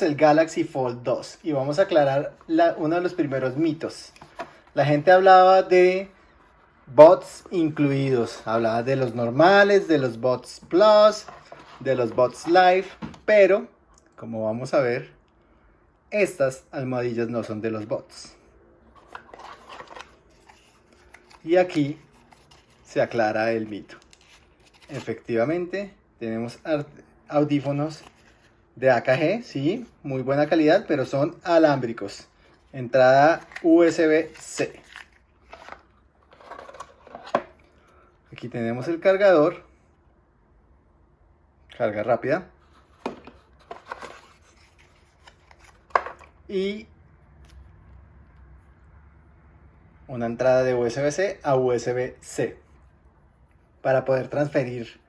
el Galaxy Fold 2 y vamos a aclarar uno de los primeros mitos. La gente hablaba de bots incluidos, hablaba de los normales, de los bots plus, de los bots live, pero como vamos a ver, estas almohadillas no son de los bots. Y aquí se aclara el mito. Efectivamente, tenemos audífonos de AKG, sí, muy buena calidad, pero son alámbricos. Entrada USB-C. Aquí tenemos el cargador. Carga rápida. Y una entrada de USB-C a USB-C para poder transferir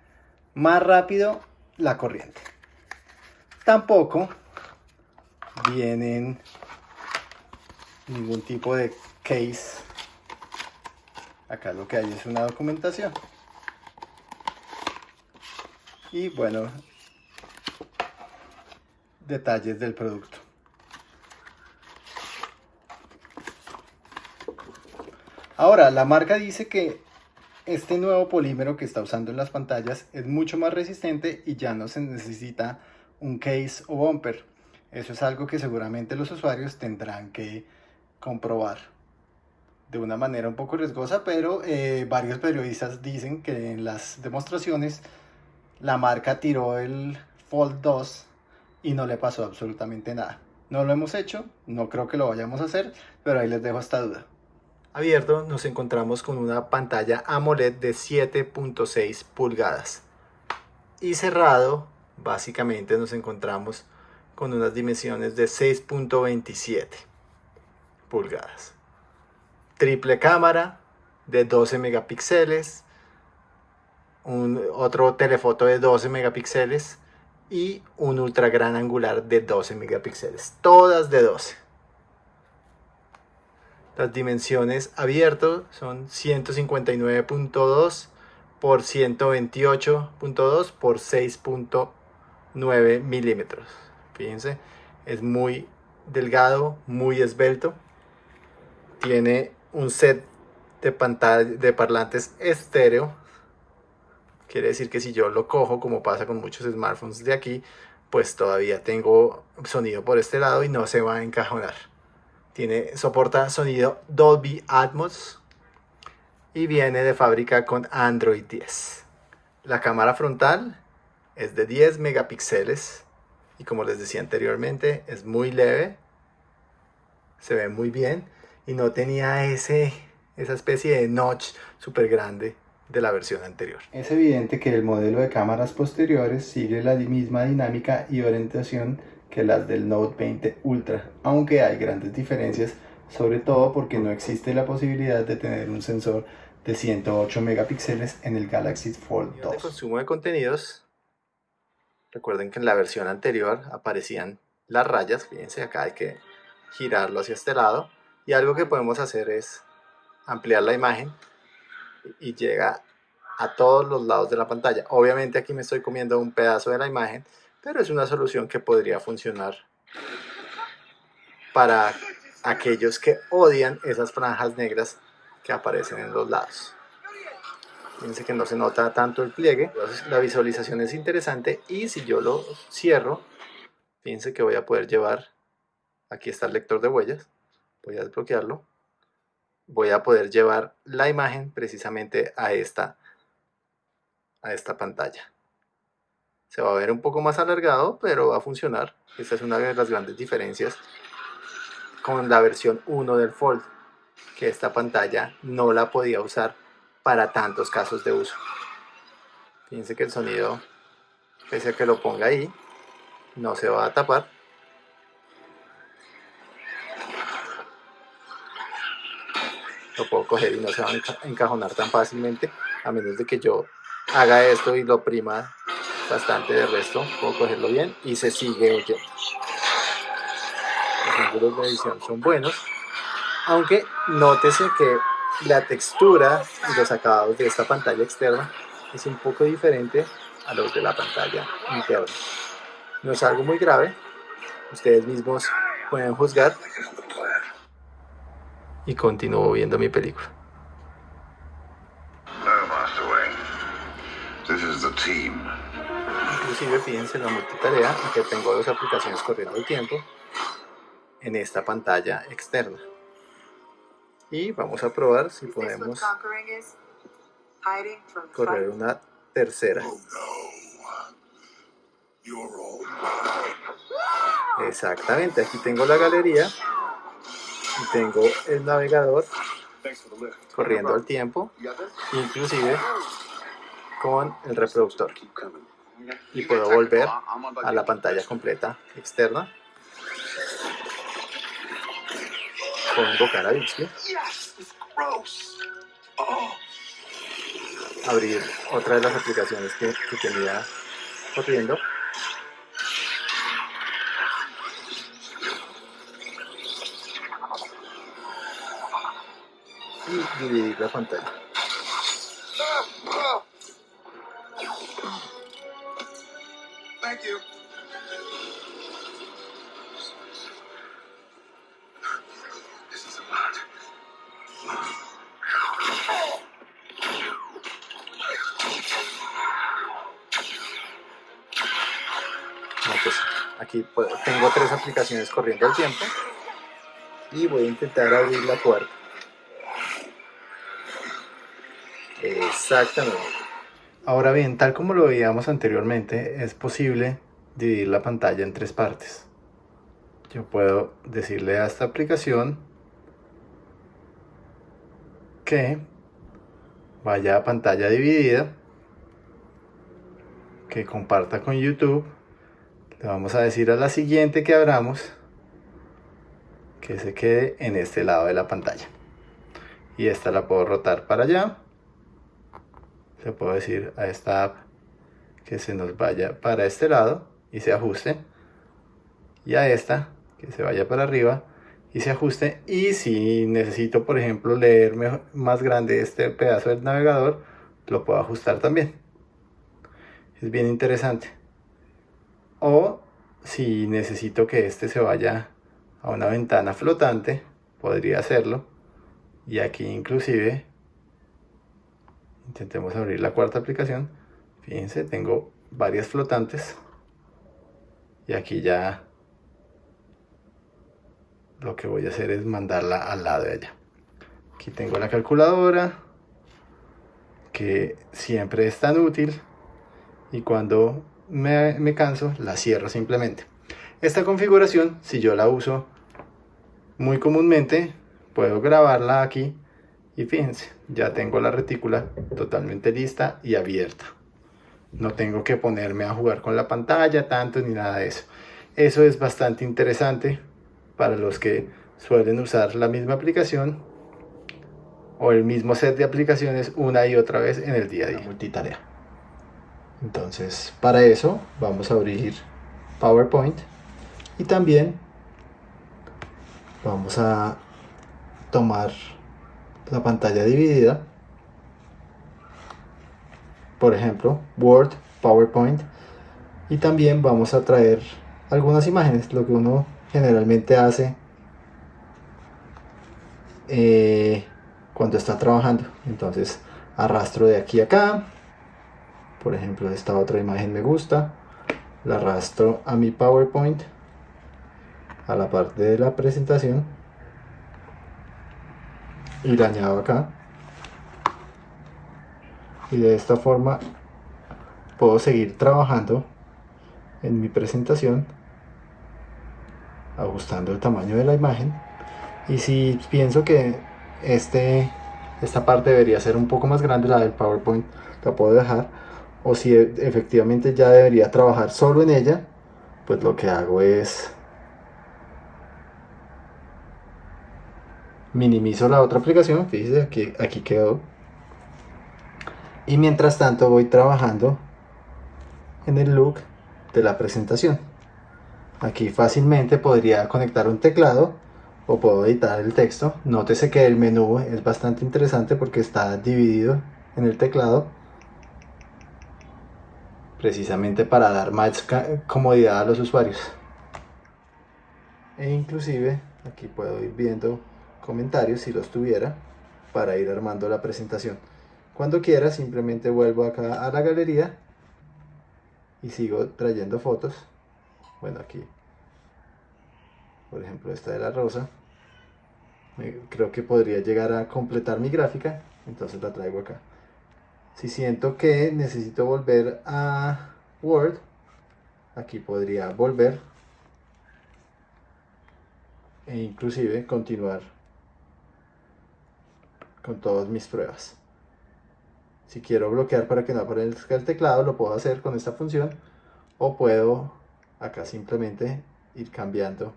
más rápido la corriente. Tampoco vienen ningún tipo de case. Acá lo que hay es una documentación. Y bueno, detalles del producto. Ahora, la marca dice que este nuevo polímero que está usando en las pantallas es mucho más resistente y ya no se necesita un case o bumper. Eso es algo que seguramente los usuarios tendrán que comprobar de una manera un poco riesgosa, pero eh, varios periodistas dicen que en las demostraciones la marca tiró el Fold 2 y no le pasó absolutamente nada. No lo hemos hecho, no creo que lo vayamos a hacer, pero ahí les dejo esta duda. Abierto nos encontramos con una pantalla AMOLED de 7.6 pulgadas y cerrado básicamente nos encontramos con unas dimensiones de 6.27 pulgadas. Triple cámara de 12 megapíxeles, un, otro telefoto de 12 megapíxeles y un ultra gran angular de 12 megapíxeles, todas de 12. Las dimensiones abiertos son 159.2 por 128.2 por 6.2 9 milímetros. Fíjense, es muy delgado, muy esbelto. Tiene un set de, de parlantes estéreo. Quiere decir que si yo lo cojo, como pasa con muchos smartphones de aquí, pues todavía tengo sonido por este lado y no se va a encajonar. Tiene, soporta sonido Dolby Atmos y viene de fábrica con Android 10. La cámara frontal es de 10 megapíxeles y como les decía anteriormente es muy leve, se ve muy bien y no tenía ese, esa especie de notch súper grande de la versión anterior. Es evidente que el modelo de cámaras posteriores sigue la misma dinámica y orientación que las del Note 20 Ultra, aunque hay grandes diferencias, sobre todo porque no existe la posibilidad de tener un sensor de 108 megapíxeles en el Galaxy Fold 2. El consumo de contenidos Recuerden que en la versión anterior aparecían las rayas, fíjense acá hay que girarlo hacia este lado y algo que podemos hacer es ampliar la imagen y llega a todos los lados de la pantalla. Obviamente aquí me estoy comiendo un pedazo de la imagen, pero es una solución que podría funcionar para aquellos que odian esas franjas negras que aparecen en los lados. Fíjense que no se nota tanto el pliegue. la visualización es interesante y si yo lo cierro, fíjense que voy a poder llevar, aquí está el lector de huellas, voy a desbloquearlo, voy a poder llevar la imagen precisamente a esta, a esta pantalla. Se va a ver un poco más alargado, pero va a funcionar. Esta es una de las grandes diferencias con la versión 1 del Fold, que esta pantalla no la podía usar para tantos casos de uso. Fíjense que el sonido, pese a que lo ponga ahí, no se va a tapar. Lo puedo coger y no se va a encajonar tan fácilmente, a menos de que yo haga esto y lo prima bastante de resto. Puedo cogerlo bien y se sigue oyendo. Los ángulos de edición son buenos, aunque nótese que la textura y los acabados de esta pantalla externa es un poco diferente a los de la pantalla interna. No es algo muy grave, Ustedes mismos pueden juzgar. Y continúo viendo mi película. Inclusive fíjense en la multitarea que tengo dos aplicaciones corriendo al tiempo en esta pantalla externa. Y vamos a probar si podemos correr una tercera. Exactamente, aquí tengo la galería y tengo el navegador corriendo al tiempo, inclusive con el reproductor. Y puedo volver a la pantalla completa externa Abrir otra de las aplicaciones que, que tenía corriendo. Y dividir la pantalla. Aquí tengo tres aplicaciones corriendo al tiempo y voy a intentar abrir la puerta. Exactamente. Ahora bien, tal como lo veíamos anteriormente, es posible dividir la pantalla en tres partes. Yo puedo decirle a esta aplicación que vaya a pantalla dividida, que comparta con YouTube le vamos a decir a la siguiente que abramos que se quede en este lado de la pantalla. Y esta la puedo rotar para allá. Le puedo decir a esta app que se nos vaya para este lado y se ajuste. Y a esta que se vaya para arriba y se ajuste. Y si necesito, por ejemplo, leer más grande este pedazo del navegador, lo puedo ajustar también. Es bien interesante o si necesito que este se vaya a una ventana flotante podría hacerlo. Y aquí inclusive intentemos abrir la cuarta aplicación. Fíjense tengo varias flotantes. Y aquí ya lo que voy a hacer es mandarla al lado de allá. Aquí tengo la calculadora que siempre es tan útil. Y cuando me, canso, la cierro simplemente. Esta configuración, si yo la uso muy comúnmente, puedo grabarla aquí y fíjense, ya tengo la retícula totalmente lista y abierta. No tengo que ponerme a jugar con la pantalla tanto ni nada de eso. Eso es bastante interesante para los que suelen usar la misma aplicación o el mismo set de aplicaciones una y otra vez en el día a día. multitarea. Entonces, para eso vamos a abrir PowerPoint y también vamos a tomar la pantalla dividida. Por ejemplo, Word, PowerPoint y también vamos a traer algunas imágenes, lo que uno generalmente hace eh, cuando está trabajando. Entonces, arrastro de aquí a acá por ejemplo esta otra imagen me gusta la arrastro a mi powerpoint a la parte de la presentación y la añado acá. Y de esta forma puedo seguir trabajando en mi presentación ajustando el tamaño de la imagen. Y si pienso que este esta parte debería ser un poco más grande la del powerpoint la puedo dejar o si e, efectivamente ya debería trabajar solo en ella, pues lo que hago es minimizo la otra aplicación, fíjense aquí, aquí quedó. Y mientras tanto voy trabajando en el look de la presentación. Aquí fácilmente podría conectar un teclado o puedo editar el texto. Nótese que el menú es bastante interesante porque está dividido en el teclado precisamente para dar más comodidad a los usuarios. e inclusive aquí puedo ir viendo comentarios si los tuviera para ir armando la presentación. Cuando quiera simplemente vuelvo acá a la galería y sigo trayendo fotos. Bueno, aquí, por ejemplo, esta de la rosa. Creo que podría llegar a completar mi gráfica, entonces la traigo acá. Si siento que necesito volver a Word, aquí podría volver e inclusive continuar con todas mis pruebas. Si quiero bloquear para que no aparezca el teclado, lo puedo hacer con esta función. O puedo acá simplemente ir cambiando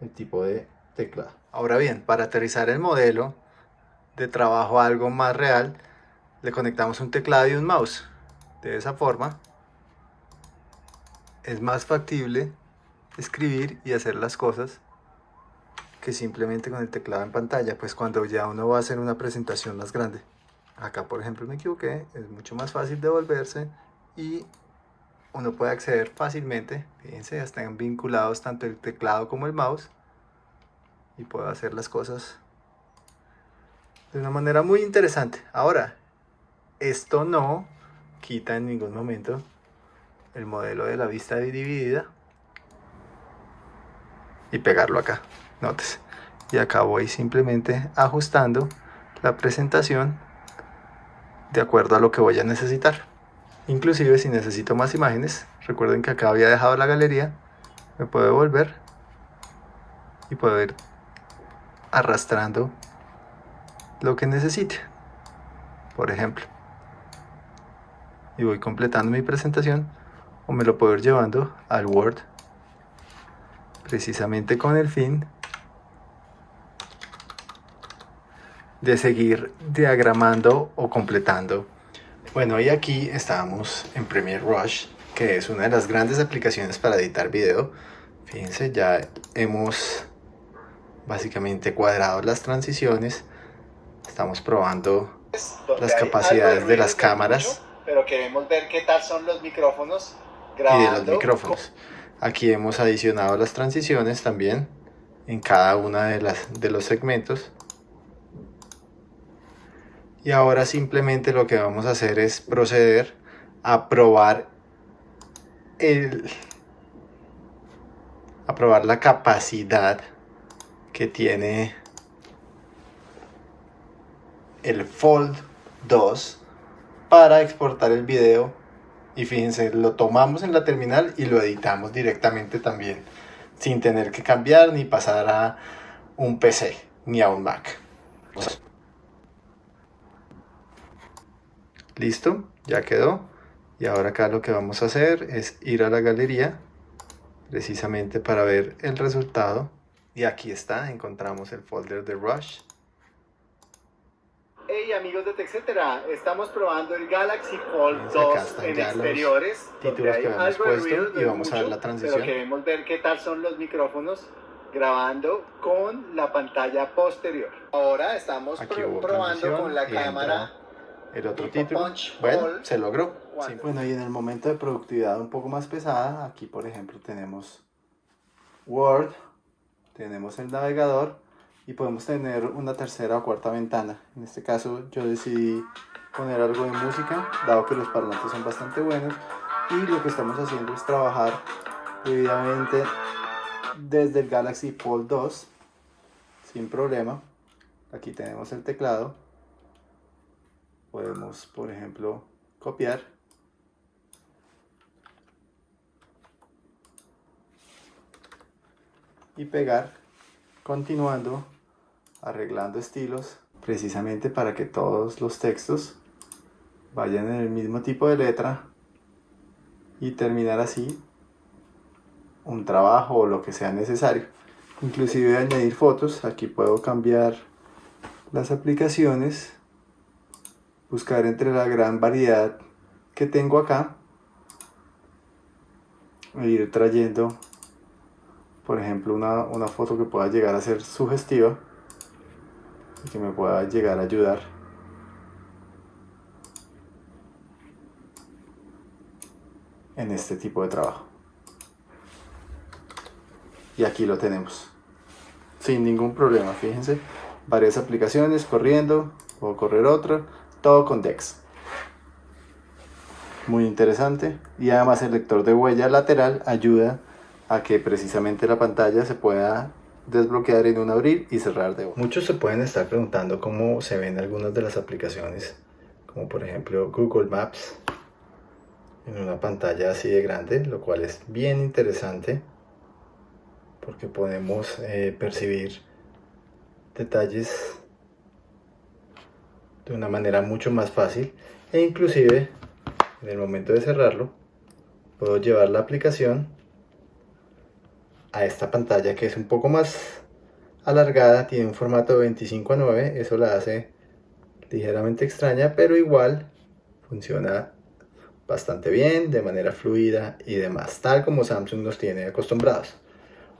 el tipo de teclado. Ahora bien, para aterrizar el modelo de trabajo a algo más real, le conectamos un teclado y un mouse. De esa forma es más factible escribir y hacer las cosas que simplemente con el teclado en pantalla, pues cuando ya uno va a hacer una presentación más grande. Acá por ejemplo me equivoqué, es mucho más fácil devolverse y uno puede acceder fácilmente, fíjense, ya están vinculados tanto el teclado como el mouse y puedo hacer las cosas de una manera muy interesante. Ahora, esto no quita en ningún momento el modelo de la vista dividida y pegarlo acá, notes. Y acá voy simplemente ajustando la presentación de acuerdo a lo que voy a necesitar. Inclusive si necesito más imágenes, recuerden que acá había dejado la galería, me puedo volver y puedo ir arrastrando lo que necesite. Por ejemplo. Y voy completando mi presentación o me lo puedo ir llevando al Word precisamente con el fin de seguir diagramando o completando. Bueno, y aquí estamos en Premiere Rush, que es una de las grandes aplicaciones para editar video. Fíjense, ya hemos básicamente cuadrado las transiciones. Estamos probando las capacidades de las cámaras. Pero queremos ver qué tal son los micrófonos y de los micrófonos. Aquí hemos adicionado las transiciones también en cada una de, las, de los segmentos. Y ahora simplemente lo que vamos a hacer es proceder a probar el a probar la capacidad que tiene el Fold 2 para exportar el video y fíjense, lo tomamos en la terminal y lo editamos directamente también, sin tener que cambiar ni pasar a un PC ni a un Mac. Listo, ya quedó. Y ahora acá lo que vamos a hacer es ir a la galería, precisamente para ver el resultado. Y aquí está, encontramos el folder de Rush amigos de TechCetera, estamos probando el Galaxy Fold 2 en exteriores. Títulos que hemos puesto y vamos a ver la transición. Pero queremos ver qué tal son los micrófonos grabando con la pantalla posterior. Ahora estamos probando con la cámara. El otro título. bueno, se logró. bueno, y en el momento de productividad un poco más pesada, aquí por ejemplo tenemos Word, tenemos el navegador y podemos tener una tercera o cuarta ventana. En este caso yo decidí poner algo de música, dado que los parlantes son bastante buenos y lo que estamos haciendo es trabajar debidamente desde el Galaxy Fold 2 sin problema. Aquí tenemos el teclado. Podemos, por ejemplo, copiar. Y pegar, continuando arreglando estilos precisamente para que todos los textos vayan en el mismo tipo de letra y terminar así un trabajo o lo que sea necesario. Inclusive añadir fotos aquí puedo cambiar las aplicaciones buscar entre la gran variedad que tengo acá e ir trayendo por ejemplo una, una foto que pueda llegar a ser sugestiva que me pueda llegar a ayudar. en este tipo de trabajo. y aquí lo tenemos. Sin ningún problema, fíjense. Varias aplicaciones corriendo, o correr otra, todo con DeX. Muy interesante. Y además el lector de huella lateral ayuda a que precisamente la pantalla se pueda desbloquear en un abrir y cerrar de Muchos se pueden estar preguntando cómo se ven algunas de las aplicaciones, como por ejemplo Google Maps, en una pantalla así de grande, lo cual es bien interesante porque podemos eh, percibir detalles de una manera mucho más fácil e inclusive en el momento de cerrarlo puedo llevar la aplicación a esta pantalla que es un poco más alargada, tiene un formato de 25 a 9, eso la hace ligeramente extraña, pero igual funciona bastante bien, de manera fluida y demás, tal como Samsung nos tiene acostumbrados.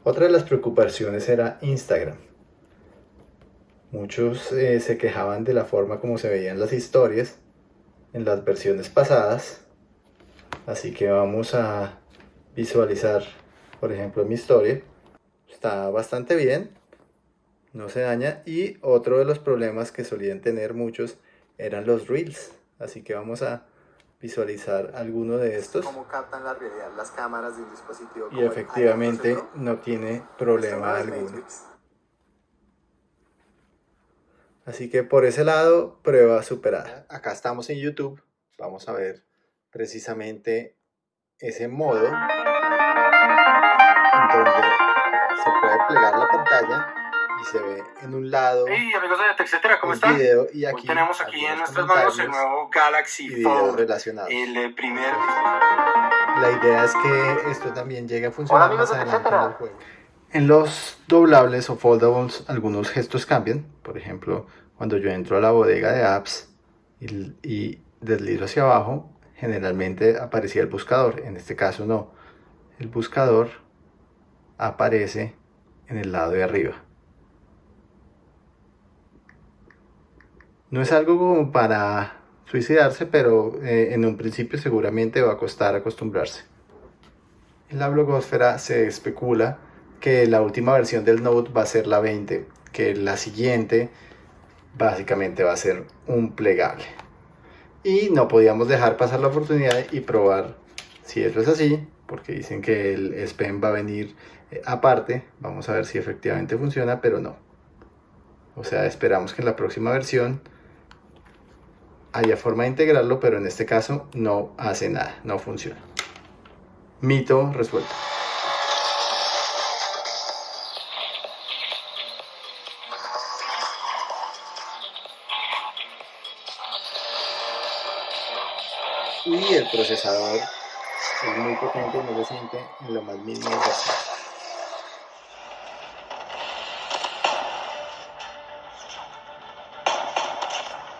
Otra de las preocupaciones era Instagram. Muchos eh, se quejaban de la forma como se veían las historias en las versiones pasadas. Así que vamos a visualizar, por ejemplo, mi historia. Está bastante bien, no se daña. Y otro de los problemas que solían tener muchos eran los reels. Así que vamos a visualizar alguno de estos. Cómo captan la realidad las cámaras de un dispositivo. Y efectivamente no tiene problema alguno. Así que por ese lado, prueba superada. Acá estamos en YouTube. Vamos a ver precisamente ese modo donde se puede plegar la pantalla y se ve en un lado hey, amigos de etcétera, ¿cómo están? Video, y aquí tenemos aquí en nuestras manos el nuevo Galaxy Fold, relacionados. el eh, primer... La idea es que esto también llegue a funcionar más adelante en el juego. En los doblables o foldables algunos gestos cambian. Por ejemplo, cuando yo entro a la bodega de apps y, y deslizo hacia abajo, generalmente aparecía el buscador. En este caso no. El buscador aparece en el lado de arriba. No es algo como para suicidarse, pero eh, en un principio seguramente va a costar acostumbrarse. En la blogosfera se especula que la última versión del Note va a ser la 20, que la siguiente básicamente va a ser un plegable. Y no podíamos dejar pasar la oportunidad y probar si eso es así, porque dicen que el S Pen va a venir eh, aparte. Vamos a ver si efectivamente funciona, pero no. O sea, esperamos que en la próxima versión haya forma de integrarlo, pero en este caso no hace nada, no funciona. Mito resuelto. Y el procesador es muy potente, no se siente en lo más mínimo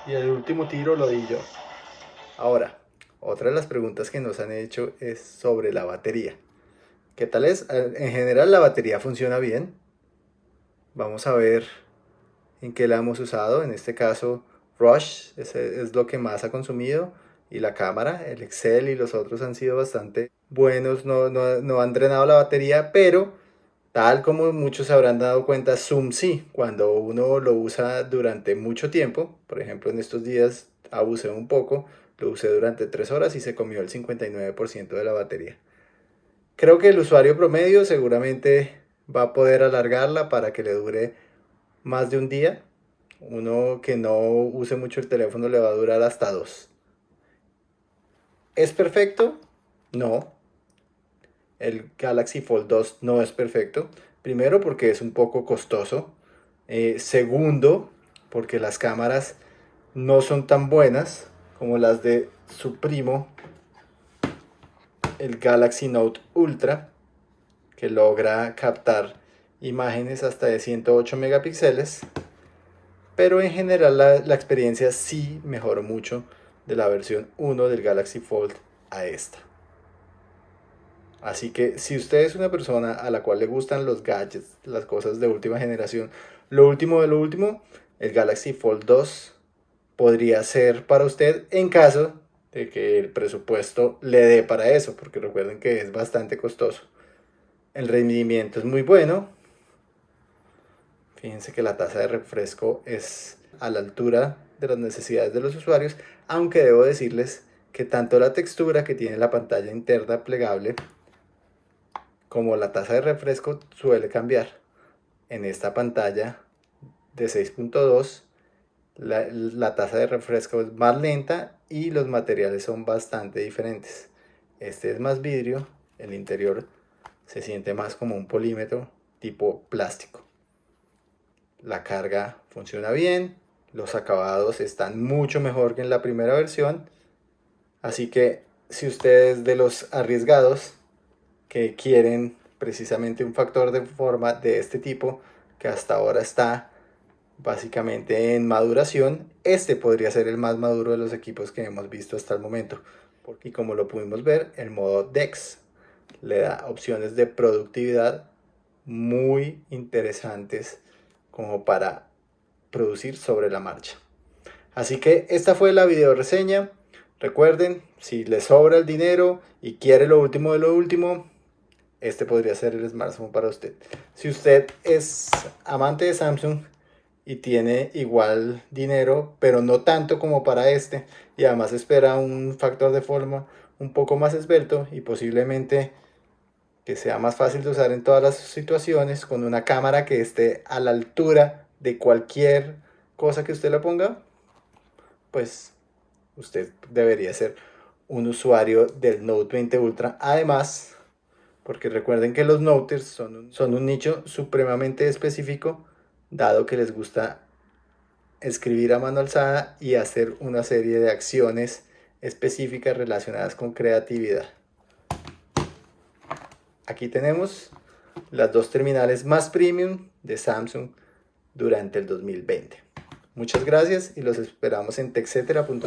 y el último tiro lo di yo. Ahora, otra de las preguntas que nos han hecho es sobre la batería. ¿Qué tal es? En general la batería funciona bien. Vamos a ver en qué la hemos usado. En este caso Rush es, es lo que más ha consumido. Y la cámara, el Excel y los otros han sido bastante buenos. No, no, no han drenado la batería, pero Tal como muchos se habrán dado cuenta, Zoom sí, cuando uno lo usa durante mucho tiempo, por ejemplo en estos días abusé un poco, lo usé durante 3 horas y se comió el 59% de la batería. Creo que el usuario promedio seguramente va a poder alargarla para que le dure más de un día. Uno que no use mucho el teléfono le va a durar hasta dos. ¿Es perfecto? No, el Galaxy Fold 2 no es perfecto. Primero porque es un poco costoso. Eh, segundo porque las cámaras no son tan buenas como las de su primo, el Galaxy Note Ultra, que logra captar imágenes hasta de 108 megapíxeles. Pero en general la, la experiencia sí mejoró mucho de la versión 1 del Galaxy Fold a esta. Así que si usted es una persona a la cual le gustan los gadgets, las cosas de última generación, lo último de lo último, el Galaxy Fold 2 podría ser para usted en caso de que el presupuesto le dé para eso, porque recuerden que es bastante costoso. El rendimiento es muy bueno. Fíjense que la tasa de refresco es a la altura de las necesidades de los usuarios, aunque debo decirles que tanto la textura que tiene la pantalla interna plegable como la tasa de refresco suele cambiar. En esta pantalla de 6.2 la, la, tasa de refresco es más lenta y los materiales son bastante diferentes. Este es más vidrio, el interior se siente más como un polímetro tipo plástico. La carga funciona bien, los acabados están mucho mejor que en la primera versión. Así que si ustedes de los arriesgados que quieren precisamente un factor de forma de este tipo, que hasta ahora está básicamente en maduración, este podría ser el más maduro de los equipos que hemos visto hasta el momento. Y como lo pudimos ver, el modo DEX le da opciones de productividad muy interesantes como para producir sobre la marcha. Así que esta fue la video reseña. Recuerden, si les sobra el dinero y quiere lo último de lo último, este podría ser el smartphone para usted. Si usted es amante de Samsung y tiene igual dinero, pero no tanto como para este, y además espera un factor de forma un poco más esbelto y posiblemente que sea más fácil de usar en todas las situaciones, con una cámara que esté a la altura de cualquier cosa que usted le ponga, pues usted debería ser un usuario del Note 20 Ultra. Además, porque recuerden que los Noters son un, son un nicho supremamente específico, dado que les gusta escribir a mano alzada y hacer una serie de acciones específicas relacionadas con creatividad. Aquí tenemos las dos terminales más premium de Samsung durante el 2020. Muchas gracias y los esperamos en texetera.co.